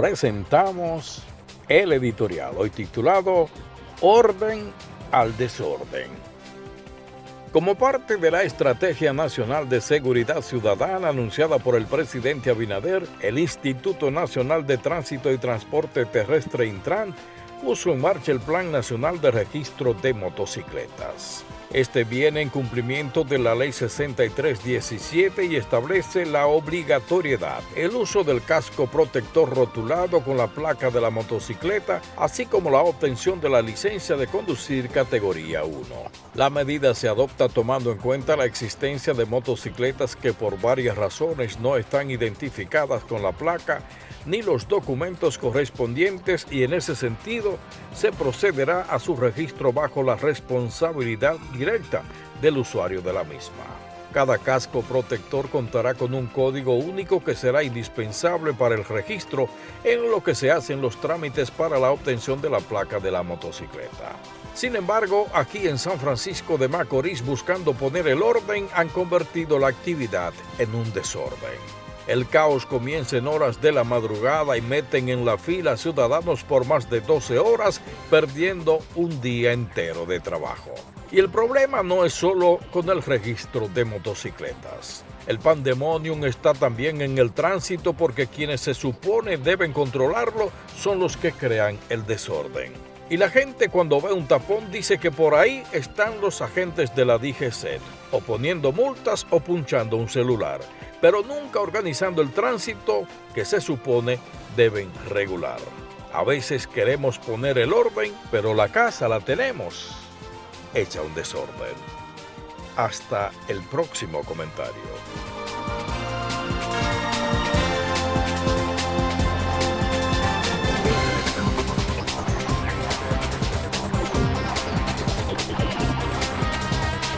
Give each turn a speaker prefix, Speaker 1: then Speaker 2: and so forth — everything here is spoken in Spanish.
Speaker 1: presentamos el editorial, hoy titulado Orden al Desorden. Como parte de la Estrategia Nacional de Seguridad Ciudadana anunciada por el presidente Abinader, el Instituto Nacional de Tránsito y Transporte Terrestre Intran puso en marcha el Plan Nacional de Registro de Motocicletas. Este viene en cumplimiento de la Ley 6317 y establece la obligatoriedad, el uso del casco protector rotulado con la placa de la motocicleta, así como la obtención de la licencia de conducir categoría 1. La medida se adopta tomando en cuenta la existencia de motocicletas que por varias razones no están identificadas con la placa ni los documentos correspondientes y en ese sentido se procederá a su registro bajo la responsabilidad directa del usuario de la misma. Cada casco protector contará con un código único que será indispensable para el registro en lo que se hacen los trámites para la obtención de la placa de la motocicleta. Sin embargo, aquí en San Francisco de Macorís, buscando poner el orden, han convertido la actividad en un desorden. El caos comienza en horas de la madrugada y meten en la fila ciudadanos por más de 12 horas, perdiendo un día entero de trabajo. Y el problema no es solo con el registro de motocicletas. El pandemonium está también en el tránsito porque quienes se supone deben controlarlo son los que crean el desorden. Y la gente cuando ve un tapón dice que por ahí están los agentes de la DGC, o poniendo multas o punchando un celular pero nunca organizando el tránsito que se supone deben regular. A veces queremos poner el orden, pero la casa la tenemos hecha un desorden. Hasta el próximo comentario.